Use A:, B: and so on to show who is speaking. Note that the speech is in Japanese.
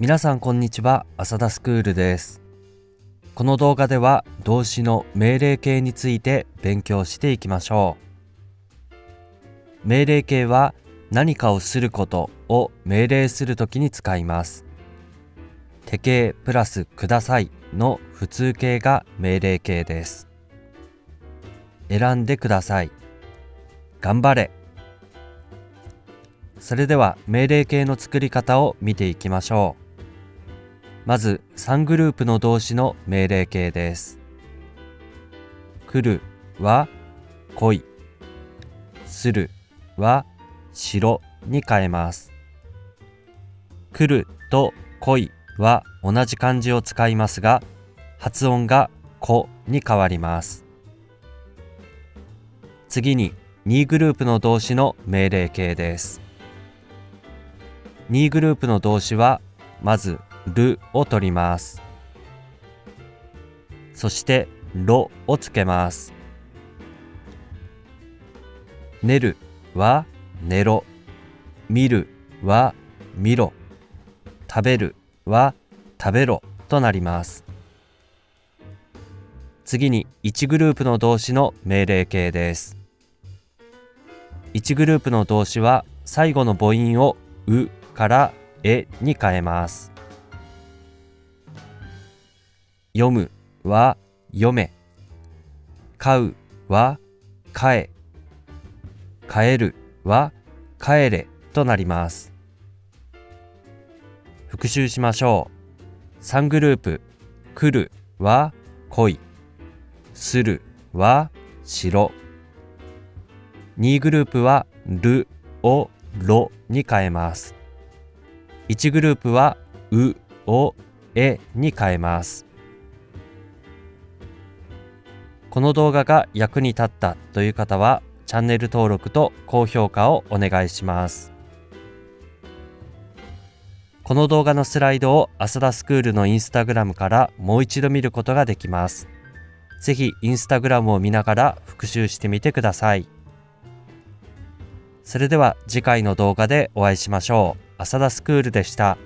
A: 皆さんこんにちは。浅田スクールです。この動画では動詞の命令形について勉強していきましょう。命令形は何かをすることを命令するときに使います。手形プラスくださいの普通形が命令形です。選んでください。頑張れ。それでは命令形の作り方を見ていきましょう。まず3グループの動詞の命令形です。来るは来い。するはしろに変えます。来ると来いは同じ漢字を使いますが発音がこに変わります。次に2グループの動詞の命令形です。2グループの動詞はまずるを取ります。そしてろをつけます。寝るは寝ろ。見るは見ろ。食べるは食べろとなります。次に1グループの動詞の命令形です。1グループの動詞は最後の母音をうからえに変えます。読むは読め。買うは買え。帰るは帰れとなります。復習しましょう。3グループ来るは来い。するはしろ。2グループはるをろに変えます。1グループはうをえに変えます。この動画が役に立ったという方はチャンネル登録と高評価をお願いしますこの動画のスライドを浅田スクールのインスタグラムからもう一度見ることができますぜひインスタグラムを見ながら復習してみてください。それでは次回の動画でお会いしましょう。浅田スクールでした。